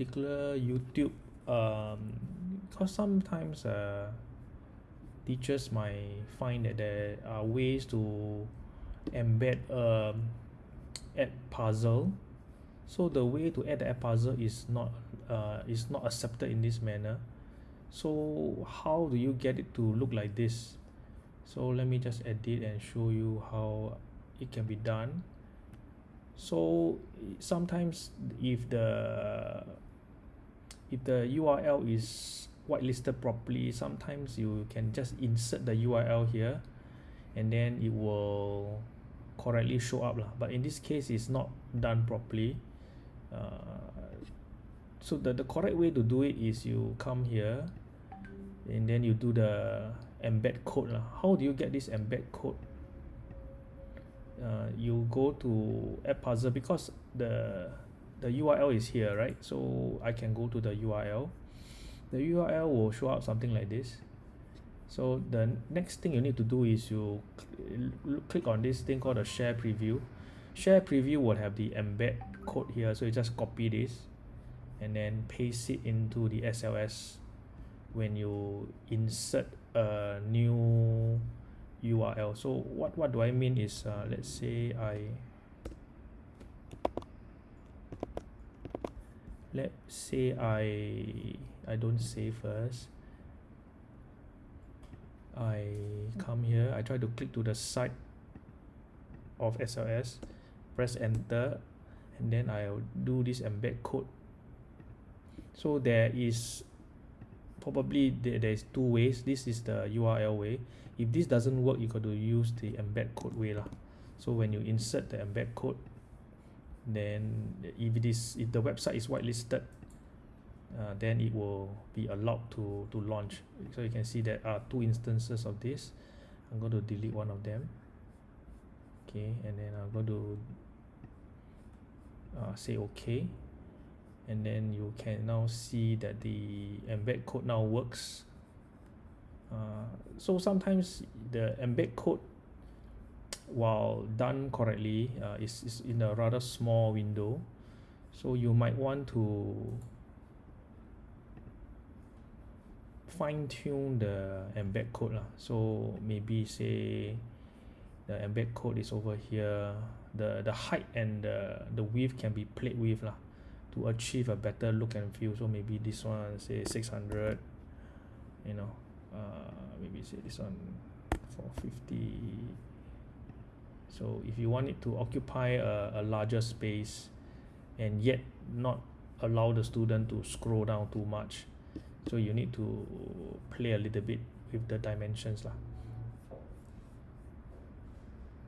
particular YouTube um because sometimes uh teachers might find that there are ways to embed um add puzzle. So the way to add the Edpuzzle is not uh is not accepted in this manner. So how do you get it to look like this? So let me just edit and show you how it can be done. So sometimes if the if the URL is whitelisted properly sometimes you can just insert the URL here and then it will correctly show up lah. But in this case it's not done properly. Uh, so the, the correct way to do it is you come here and then you do the embed code lah. How do you get this embed code? Uh, you go to Edpuzzle because the the URL is here right? So I can go to the URL the URL will show up something like this. So the next thing you need to do is you cl click on this thing called a share preview. Share preview will have the embed code here so you just copy this and then paste it into the SLS when you insert a new URL so what what do I mean is uh, let's say I let's say I I don't say first. I come here I try to click to the side of SLS press enter and then I'll do this embed code. So there is probably there, there is two ways. This is the URL way. If this doesn't work you got to use the embed code way lah. So when you insert the embed code then if it is if the website is whitelisted uh, then it will be allowed to to launch. So you can see there are two instances of this. I'm going to delete one of them. Okay and then I'm going to uh, say okay. And then you can now see that the embed code now works. Uh, so sometimes the embed code while done correctly uh, is, is in a rather small window. So you might want to fine-tune the embed code lah. so maybe say the embed code is over here. The the height and the the width can be played with lah to achieve a better look and feel. So maybe this one say 600 you know uh, maybe say this one 450 so if you want it to occupy a, a larger space and yet not allow the student to scroll down too much so you need to play a little bit with the dimensions lah